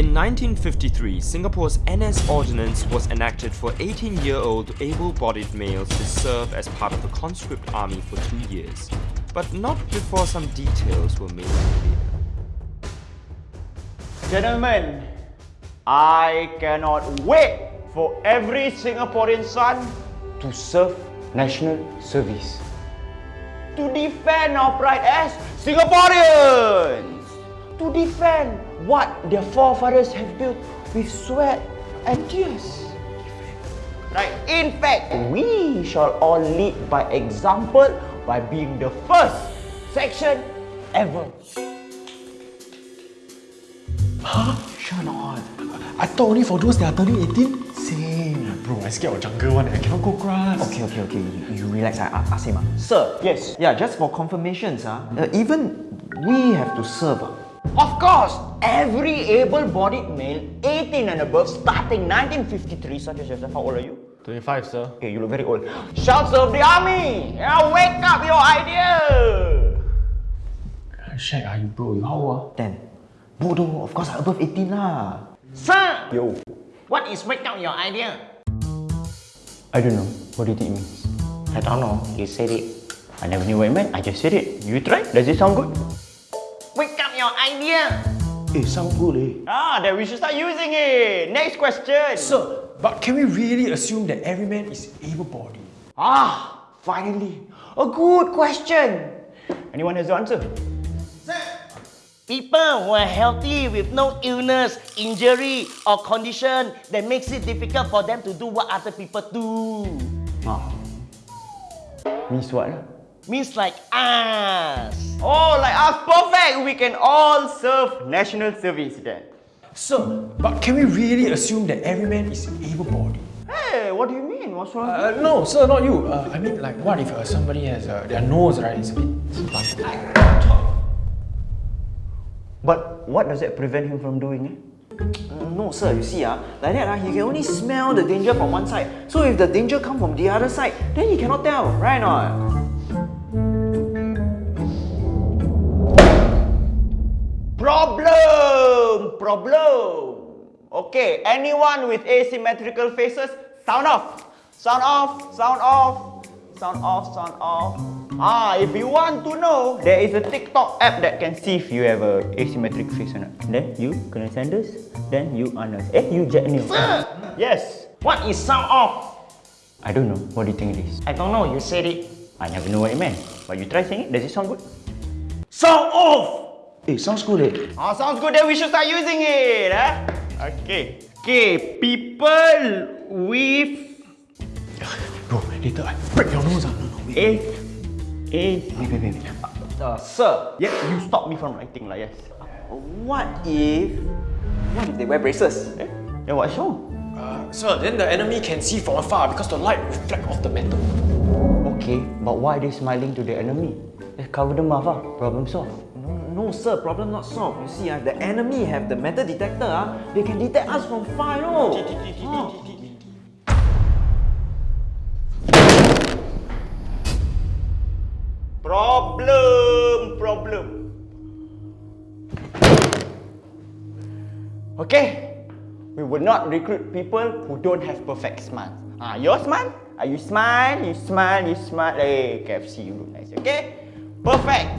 In 1953, Singapore's NS Ordinance was enacted for 18-year-old able-bodied males to serve as part of the conscript army for two years, but not before some details were made clear. Gentlemen, I cannot wait for every Singaporean son to serve national service. To defend our pride as Singaporeans! To defend what their forefathers have built with sweat and tears. Right? In fact, we shall all lead by example by being the first section ever. Huh? Sure not. I thought only for those that are turning 18. Same. Bro, I scared of jungle one. I cannot go grass. Okay, okay, okay. You, you relax. I, I ask him. Uh. Sir, yes. Yeah, just for confirmations. Uh, uh, even we have to serve. Uh. Of course, every able-bodied male 18 and above starting 1953, such as yourself, how old are you? 25, sir. Okay, you look very old. Shall serve the army! Yeah, wake up your idea! Uh, Shag, are you bro? You how old? 10. Bodoh, of course I'm above 18 lah. Sir! Yo. What is wake up your idea? I don't know. What do you think it means? I don't know. You said it. I never knew what it meant. I just said it. You try? Does it sound good? Wake up your idea! Eh, sound good eh. Ah, then we should start using it. Next question. Sir, but can we really assume that every man is able-bodied? Ah, finally. A good question. Anyone has the answer? People who are healthy with no illness, injury or condition that makes it difficult for them to do what other people do. Ah. Means what lah? Means like us. Oh, like us, perfect! We can all serve national service then. Sir, but can we really assume that every man is able-bodied? Hey, what do you mean? What's wrong? Uh, no, sir, not you. Uh, I mean, like, what if uh, somebody has uh, their nose, right? It's a bit slanted. But what does that prevent him from doing it? Mm, no, sir. You see, ah, like that, ah, he can only smell the danger from one side. So if the danger come from the other side, then he cannot tell, right or not? Problem! Okay, anyone with asymmetrical faces, sound off! Sound off, sound off, sound off, sound off. Ah, if you want to know, there is a TikTok app that can see if you have a asymmetric face or not. Then you kena Sanders, then you Anas. Eh, you Jack Neo. Sir! Yes. What is sound off? I don't know. What do you think it is? I don't know, you said it. I never know what it meant. But you try saying it. Does it sound good? Sound off! Eh, sounds good, eh. Ah, sounds good. Then we should start using it. Eh? Okay. Okay, people with Bro, later I break your nose. Ah. No, no, wait. A A Wait, wait, wait. wait. uh, sir. Yeah, you stop me from writing lah. Yes. What if... What if they wear braces? Eh? Then what's wrong? Uh, sir, then the enemy can see from afar because the light reflects off the metal. Okay, but why are they smiling to the enemy? Let's cover the mouth. Ah. Problem solved. No, no, sir. Problem not solved. You see, ah, the enemy have the metal detector. Ah, they can detect us from far, you know. Ah. Problem, problem. Okay, we will not recruit people who don't have perfect smile. Ah, your smile? Are you smile? You smile, you smile. Hey, KFC, you look nice. Okay, perfect,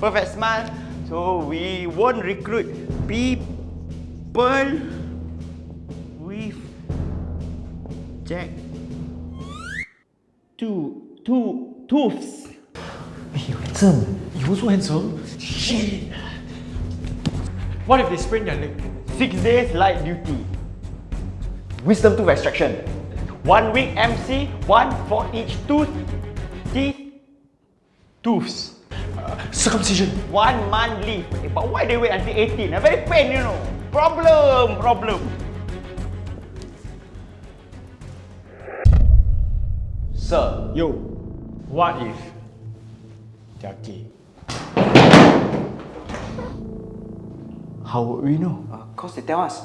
perfect smile. So we won't recruit people with Jack two two tooths. Hey, you handsome. You also handsome? Shit! What if they sprain their leg? Six days light duty. Wisdom tooth extraction. One week MC, one for each tooth. Teeth. Tooths. Circumcision. One month leave. Eh, but why they wait until 18? Ah, very pain, you know. Problem, problem. Sir, Yo, what if they're gay? how would we know? Uh, cause they tell us.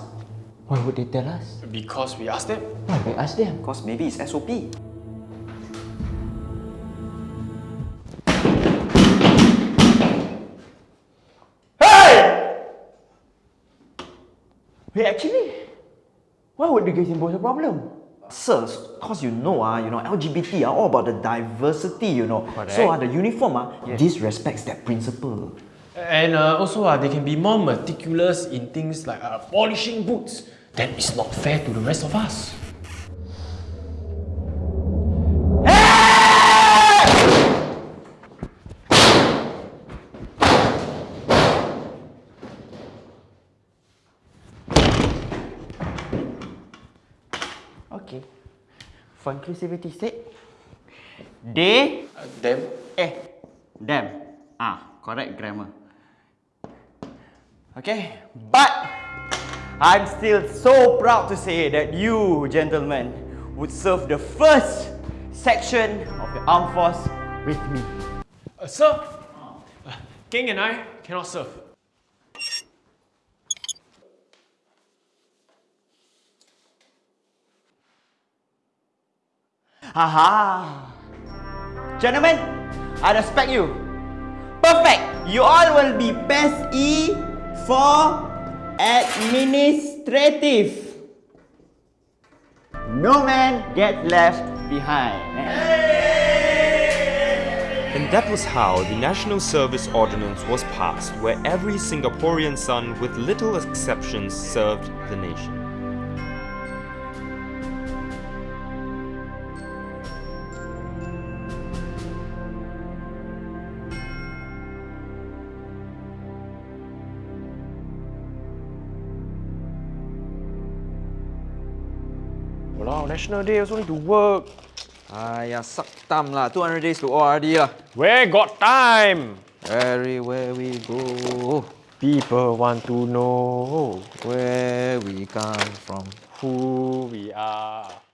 Why would they tell us? Because we asked them. Why we ask them? Cause maybe it's SOP. Wait, actually, why would the gays impose a problem? Sir, cause you know ah, you know LGBT are all about the diversity, you know. Correct. So ah, the uniform ah, disrespects that principle. And uh, also, uh, they can be more meticulous in things like uh, polishing boots. That is not fair to the rest of us. Okay. For inclusivity sake, they, Uh, them? eh, them. Ah, correct grammar. Okay, but I'm still so proud to say that you, gentlemen, would serve the first section of the armed force with me. Uh, sir, uh, King and I cannot serve. Haha. Gentlemen, I respect you. Perfect. You all will be best E for administrative. No man get left behind. And that was how the National Service Ordinance was passed, where every Singaporean son, with little exceptions, served the nation. Wow, National Day also need to work. Ayah, suck thumb lah. 200 days to ORD lah. Where got time? Everywhere we go, People want to know where we come from. who we are.